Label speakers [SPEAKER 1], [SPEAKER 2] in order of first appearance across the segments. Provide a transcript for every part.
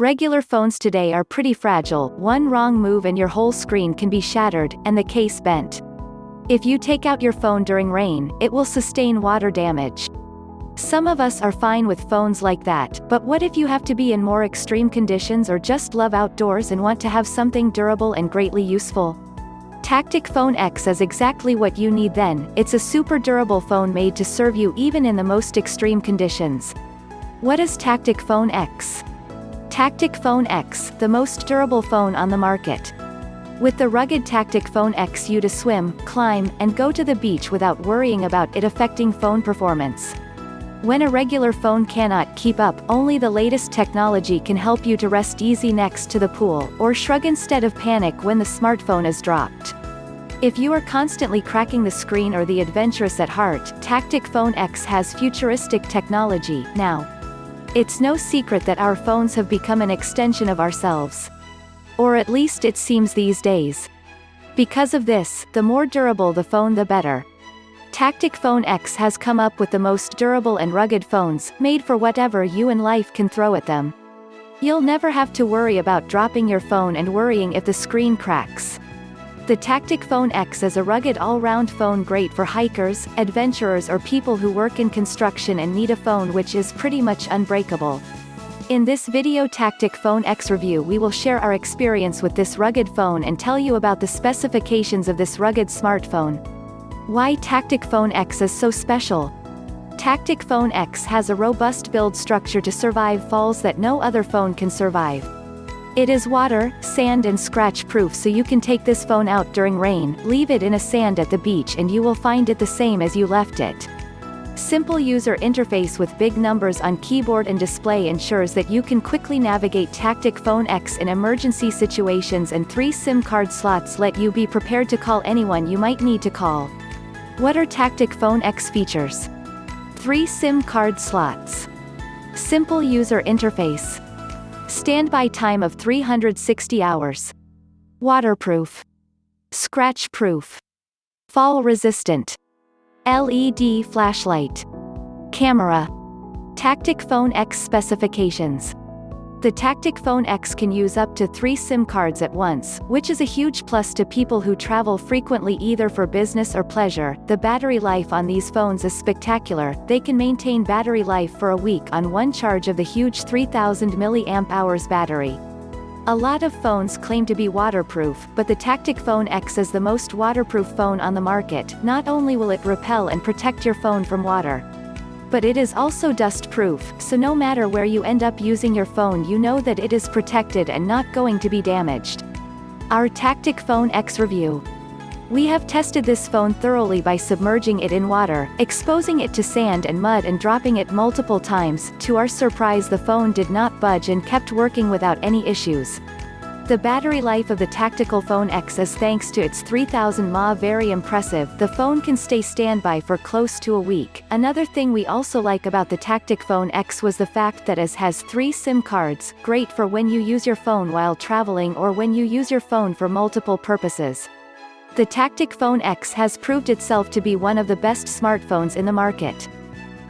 [SPEAKER 1] Regular phones today are pretty fragile, one wrong move and your whole screen can be shattered, and the case bent. If you take out your phone during rain, it will sustain water damage. Some of us are fine with phones like that, but what if you have to be in more extreme conditions or just love outdoors and want to have something durable and greatly useful? Tactic Phone X is exactly what you need then, it's a super durable phone made to serve you even in the most extreme conditions. What is Tactic Phone X? Tactic Phone X, the most durable phone on the market. With the rugged Tactic Phone X you to swim, climb, and go to the beach without worrying about it affecting phone performance. When a regular phone cannot keep up, only the latest technology can help you to rest easy next to the pool, or shrug instead of panic when the smartphone is dropped. If you are constantly cracking the screen or the adventurous at heart, Tactic Phone X has futuristic technology, now. It's no secret that our phones have become an extension of ourselves. Or at least it seems these days. Because of this, the more durable the phone the better. Tactic Phone X has come up with the most durable and rugged phones, made for whatever you and life can throw at them. You'll never have to worry about dropping your phone and worrying if the screen cracks. The Tactic Phone X is a rugged all-round phone great for hikers, adventurers or people who work in construction and need a phone which is pretty much unbreakable. In this video Tactic Phone X review we will share our experience with this rugged phone and tell you about the specifications of this rugged smartphone. Why Tactic Phone X is so special. Tactic Phone X has a robust build structure to survive falls that no other phone can survive. It is water, sand and scratch proof so you can take this phone out during rain, leave it in a sand at the beach and you will find it the same as you left it. Simple user interface with big numbers on keyboard and display ensures that you can quickly navigate Tactic Phone X in emergency situations and three SIM card slots let you be prepared to call anyone you might need to call. What are Tactic Phone X features? 3 SIM card slots. Simple user interface. Standby time of 360 hours. Waterproof. Scratch proof. Fall resistant. LED flashlight. Camera. Tactic Phone X specifications. The Tactic Phone X can use up to three SIM cards at once, which is a huge plus to people who travel frequently either for business or pleasure. The battery life on these phones is spectacular, they can maintain battery life for a week on one charge of the huge 3000 mAh battery. A lot of phones claim to be waterproof, but the Tactic Phone X is the most waterproof phone on the market, not only will it repel and protect your phone from water, but it is also dust-proof, so no matter where you end up using your phone you know that it is protected and not going to be damaged. Our Tactic Phone X review. We have tested this phone thoroughly by submerging it in water, exposing it to sand and mud and dropping it multiple times, to our surprise the phone did not budge and kept working without any issues. The battery life of the Tactical Phone X is thanks to its 3000 mAh very impressive, the phone can stay standby for close to a week. Another thing we also like about the Tactic Phone X was the fact that it has three SIM cards, great for when you use your phone while traveling or when you use your phone for multiple purposes. The Tactic Phone X has proved itself to be one of the best smartphones in the market.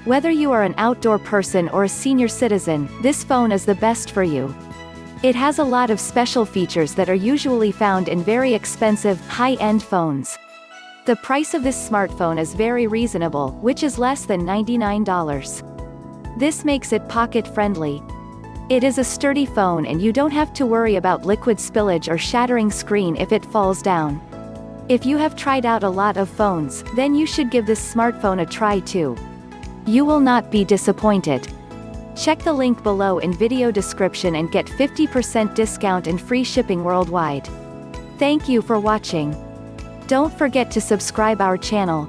[SPEAKER 1] Whether you are an outdoor person or a senior citizen, this phone is the best for you. It has a lot of special features that are usually found in very expensive, high-end phones. The price of this smartphone is very reasonable, which is less than $99. This makes it pocket-friendly. It is a sturdy phone and you don't have to worry about liquid spillage or shattering screen if it falls down. If you have tried out a lot of phones, then you should give this smartphone a try too. You will not be disappointed. Check the link below in video description and get 50% discount and free shipping worldwide. Thank you for watching. Don't forget to subscribe our channel.